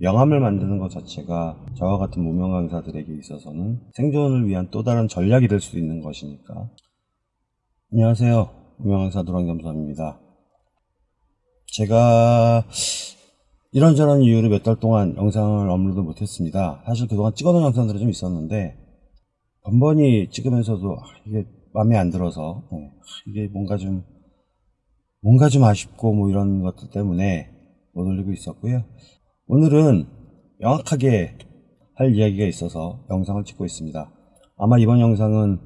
명함을 만드는 것 자체가 저와 같은 무명 강사들에게 있어서는 생존을 위한 또 다른 전략이 될 수 있는 것이니까. 안녕하세요. 무명 강사 노랑겸수함입니다. 제가 이런저런 이유로 몇 달 동안 영상을 업로드 못했습니다. 사실 그동안 찍어놓은 영상들이 좀 있었는데 번번이 찍으면서도 아, 이게 마음에 안 들어서 네, 이게 뭔가 좀 뭔가 좀 아쉽고 뭐 이런 것들 때문에 못 올리고 있었고요. 오늘은 명확하게 할 이야기가 있어서 영상을 찍고 있습니다. 아마 이번 영상은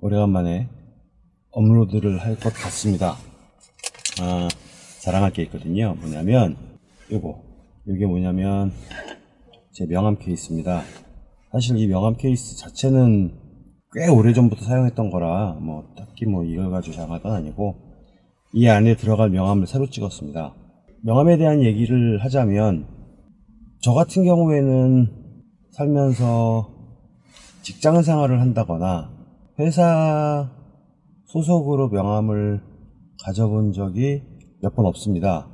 오래간만에 업로드를 할 것 같습니다. 아, 자랑할 게 있거든요. 뭐냐면 요거 이게 뭐냐면 제 명함 케이스입니다. 사실 이 명함 케이스 자체는 꽤 오래전부터 사용했던 거라 뭐 딱히 뭐 이걸 가지고 자랑할 건 아니고 이 안에 들어갈 명함을 새로 찍었습니다. 명함에 대한 얘기를 하자면 저 같은 경우에는 살면서 직장 생활을 한다거나 회사 소속으로 명함을 가져본 적이 몇 번 없습니다.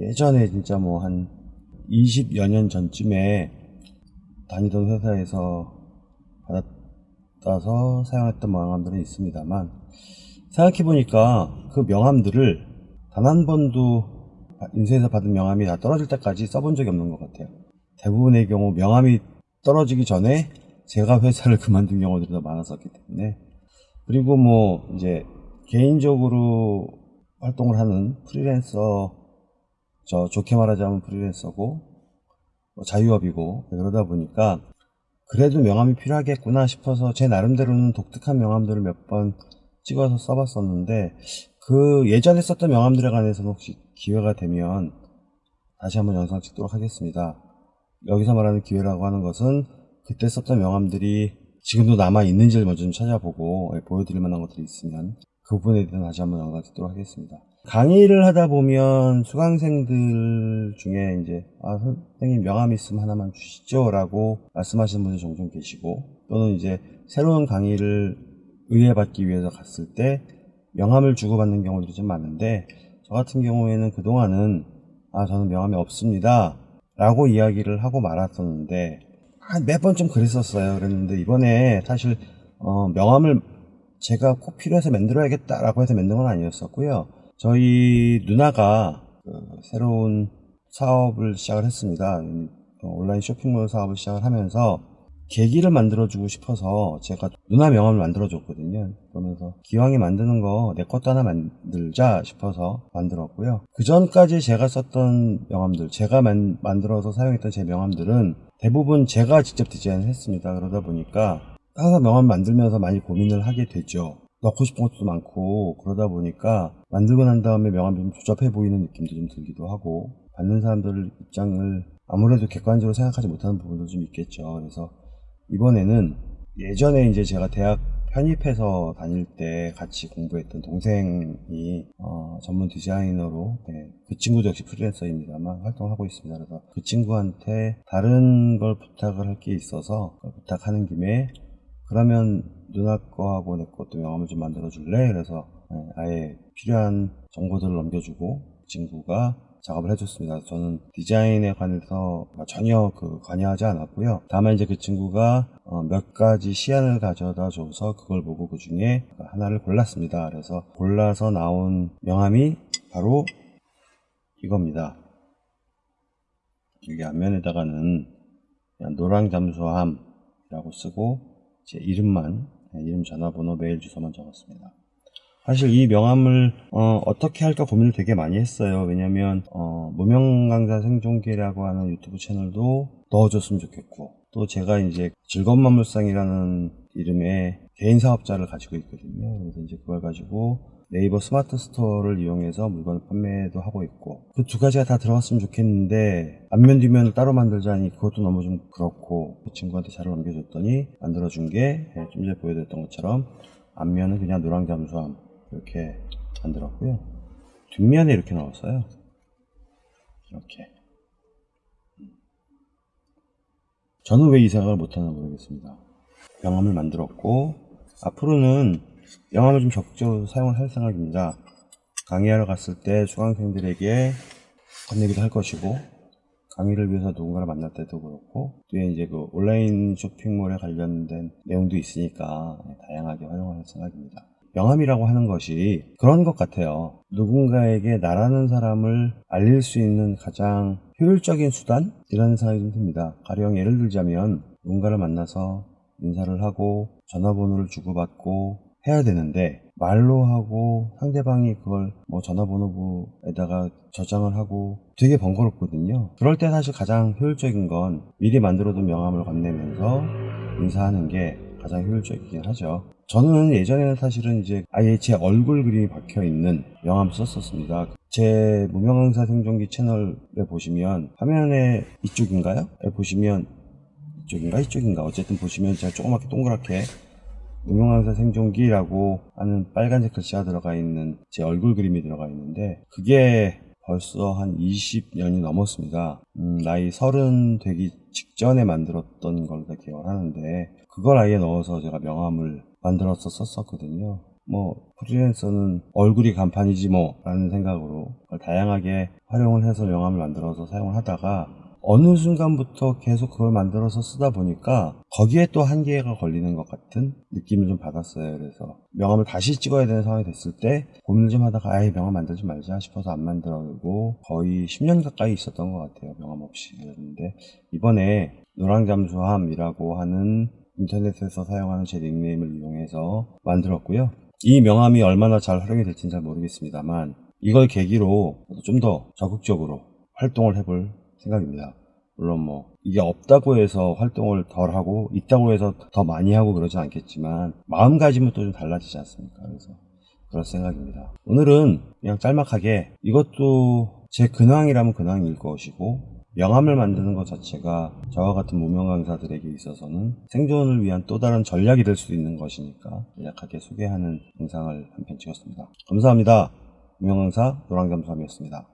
예전에 진짜 뭐 한 20여 년 전쯤에 다니던 회사에서 받아서 사용했던 명함들은 있습니다만 생각해보니까 그 명함들을 단 한 번도 인쇄해서 받은 명함이 다 떨어질 때까지 써본 적이 없는 것 같아요. 대부분의 경우 명함이 떨어지기 전에 제가 회사를 그만둔 경우들이 더 많았었기 때문에 그리고 뭐 이제 개인적으로 활동을 하는 프리랜서 저 좋게 말하자면 프리랜서고 뭐 자유업이고 그러다 보니까 그래도 명함이 필요하겠구나 싶어서 제 나름대로는 독특한 명함들을 몇 번 찍어서 써봤었는데 그 예전에 썼던 명함들에 관해서는 혹시 기회가 되면 다시 한번 영상 찍도록 하겠습니다. 여기서 말하는 기회라고 하는 것은 그때 썼던 명함들이 지금도 남아 있는지를 먼저 좀 찾아보고 예, 보여드릴 만한 것들이 있으면 그 부분에 대해서 다시 한번 영상 찍도록 하겠습니다. 강의를 하다 보면 수강생들 중에 이제 아 선생님 명함 있으면 하나만 주시죠 라고 말씀하시는 분들 종종 계시고 또는 이제 새로운 강의를 의뢰받기 위해서 갔을 때 명함을 주고받는 경우들이 좀 많은데 저 같은 경우에는 그동안은 아 저는 명함이 없습니다 라고 이야기를 하고 말았었는데 몇번 좀 그랬었어요. 그랬는데 이번에 사실 어, 명함을 제가 꼭 필요해서 만들어야겠다 라고 해서 만든 건 아니었었고요. 저희 누나가 그 새로운 사업을 시작을 했습니다. 어, 온라인 쇼핑몰 사업을 시작을 하면서 계기를 만들어주고 싶어서 제가 누나 명함을 만들어줬거든요. 그러면서 기왕에 만드는 거 내 것도 하나 만들자 싶어서 만들었고요. 그 전까지 제가 썼던 명함들, 제가 만, 만들어서 사용했던 제 명함들은 대부분 제가 직접 디자인을 했습니다. 그러다 보니까 항상 명함 만들면서 많이 고민을 하게 되죠. 넣고 싶은 것도 많고 그러다 보니까 만들고 난 다음에 명함이 좀 조잡해 보이는 느낌도 좀 들기도 하고 받는 사람들 입장을 아무래도 객관적으로 생각하지 못하는 부분도 좀 있겠죠. 그래서 이번에는 예전에 이제 제가 대학 편입해서 다닐 때 같이 공부했던 동생이 어, 전문 디자이너로 네, 그 친구도 역시 프리랜서입니다만 활동을 하고 있습니다. 그래서 그 친구한테 다른 걸 부탁을 할 게 있어서 부탁하는 김에 그러면 누나 거하고 내 것도 명함을 좀 만들어 줄래? 그래서 네, 아예 필요한 정보들을 넘겨주고 그 친구가 작업을 해줬습니다. 저는 디자인에 관해서 전혀 그 관여하지 않았고요. 다만 이제 그 친구가 어, 몇 가지 시안을 가져다 줘서 그걸 보고 그 중에 하나를 골랐습니다. 그래서 골라서 나온 명함이 바로 이겁니다. 여기 앞면에다가는 노랑 잠수함이라고 쓰고 제 이름만 네, 이름 전화번호 메일 주소만 적었습니다. 사실 이 명함을 어, 떻게 할까 고민을 되게 많이 했어요. 왜냐면 어, 무명 강사 생존기라고 하는 유튜브 채널도 넣어줬으면 좋겠고 또 제가 이제 즐거운 만물상이라는 이름의 개인 사업자를 가지고 있거든요. 그래서 이제 그걸 가지고 네이버 스마트 스토어를 이용해서 물건 판매도 하고 있고 그 두 가지가 다 들어갔으면 좋겠는데 앞면 뒷면을 따로 만들자니 그것도 너무 좀 그렇고 그 친구한테 자료 넘겨줬더니 만들어준 게 좀 전에 보여드렸던 것처럼 앞면은 그냥 노랑 잠수함 이렇게 만들었고요. 뒷면에 이렇게 나왔어요. 이렇게. 저는 왜 이 생각을 못하나 모르겠습니다. 명함을 만들었고 앞으로는 명함을 좀 적극적으로 사용을 할 생각입니다. 강의하러 갔을 때 수강생들에게 건네기도 할 것이고 강의를 위해서 누군가를 만날 때도 그렇고 뒤에 이제 그 온라인 쇼핑몰에 관련된 내용도 있으니까 다양하게 활용할 생각입니다. 명함이라고 하는 것이 그런 것 같아요. 누군가에게 나라는 사람을 알릴 수 있는 가장 효율적인 수단? 이라는 생각이 좀 듭니다. 가령 예를 들자면 누군가를 만나서 인사를 하고 전화번호를 주고받고 해야 되는데 말로 하고 상대방이 그걸 뭐 전화번호부에다가 저장을 하고 되게 번거롭거든요. 그럴 때 사실 가장 효율적인 건 미리 만들어둔 명함을 건네면서 인사하는 게 가장 효율적이긴 하죠. 저는 예전에는 사실은 이제 아예 제 얼굴 그림이 박혀 있는 명함 썼었습니다. 제 무명강사 생존기 채널에 보시면 화면에 이쪽인가요? 에 보시면 이쪽인가 이쪽인가 어쨌든 보시면 제가 조그맣게 동그랗게 무명강사 생존기라고 하는 빨간색 글씨가 들어가 있는 제 얼굴 그림이 들어가 있는데 그게 벌써 한 20년이 넘었습니다. 음, 나이 30 되기 직전에 만들었던 걸로 기억을 하는데 그걸 아예 넣어서 제가 명함을 만들어서 썼었거든요. 뭐 프리랜서는 얼굴이 간판이지 뭐 라는 생각으로 다양하게 활용을 해서 명함을 만들어서 사용을 하다가 어느 순간부터 계속 그걸 만들어서 쓰다 보니까 거기에 또 한계가 걸리는 것 같은 느낌을 좀 받았어요. 그래서 명함을 다시 찍어야 되는 상황이 됐을 때 고민을 좀 하다가 아예 명함 만들지 말자 싶어서 안 만들고 거의 10년 가까이 있었던 것 같아요. 명함 없이. 그랬는데 이번에 노랑잠수함이라고 하는 인터넷에서 사용하는 제 닉네임을 이용해서 만들었고요. 이 명함이 얼마나 잘 활용이 될지는 잘 모르겠습니다만 이걸 계기로 좀 더 적극적으로 활동을 해볼 생각입니다. 물론 뭐 이게 없다고 해서 활동을 덜 하고 있다고 해서 더 많이 하고 그러진 않겠지만 마음가짐은 또 좀 달라지지 않습니까? 그래서 그럴 생각입니다. 오늘은 그냥 짤막하게 이것도 제 근황이라면 근황일 것이고 명함을 만드는 것 자체가 저와 같은 무명 강사들에게 있어서는 생존을 위한 또 다른 전략이 될 수도 있는 것이니까 간략하게 소개하는 영상을 한 편 찍었습니다. 감사합니다. 무명 강사 노랑잠수함이었습니다.